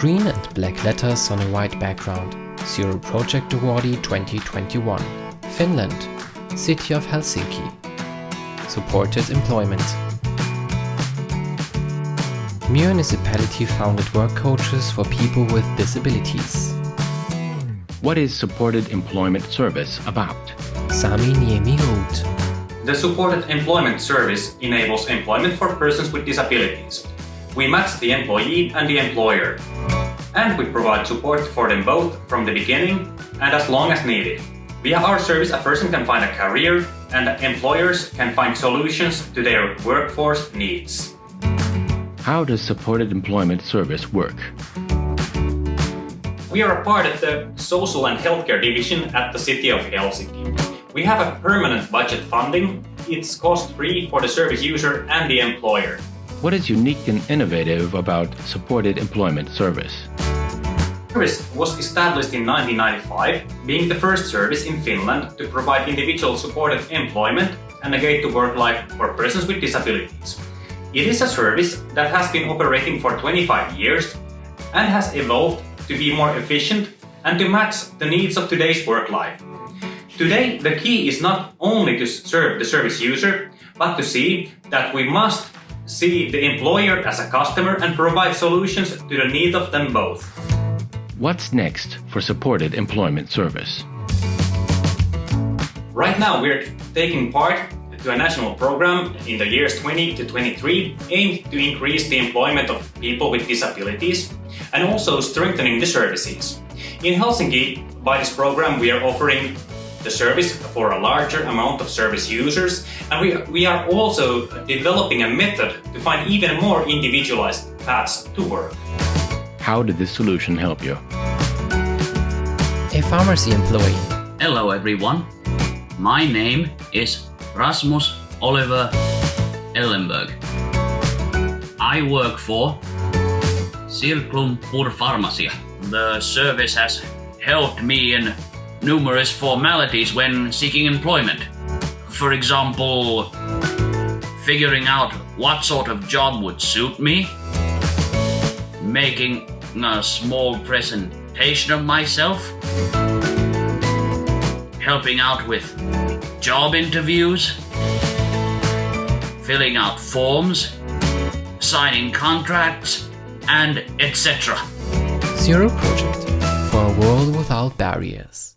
Green and black letters on a white background. Zero Project Awardee 2021. Finland. City of Helsinki. Supported employment. Municipality founded work coaches for people with disabilities. What is supported employment service about? Sami Niemi Hoot. The supported employment service enables employment for persons with disabilities. We match the employee and the employer. And we provide support for them both from the beginning and as long as needed. Via our service, a person can find a career and employers can find solutions to their workforce needs. How does supported employment service work? We are a part of the Social and Healthcare Division at the City of Helsinki. We have a permanent budget funding. It's cost-free for the service user and the employer. What is unique and innovative about supported employment service? Service was established in 1995, being the first service in Finland to provide individual supported employment and a gate to work life for persons with disabilities. It is a service that has been operating for 25 years and has evolved to be more efficient and to match the needs of today's work life. Today, the key is not only to serve the service user, but to see that we must see the employer as a customer and provide solutions to the needs of them both. What's next for supported employment service? Right now, we're taking part to a national program in the years 20 to 23 aimed to increase the employment of people with disabilities and also strengthening the services. In Helsinki, by this program, we are offering the service for a larger amount of service users and we, we are also developing a method to find even more individualized paths to work. How did this solution help you? A pharmacy employee. Hello everyone. My name is Rasmus Oliver Ellenberg. I work for Circlum Pur Pharmacia. The service has helped me in numerous formalities when seeking employment. For example, figuring out what sort of job would suit me, making a small presentation of myself, helping out with job interviews, filling out forms, signing contracts, and etc. Zero Project for a world without barriers.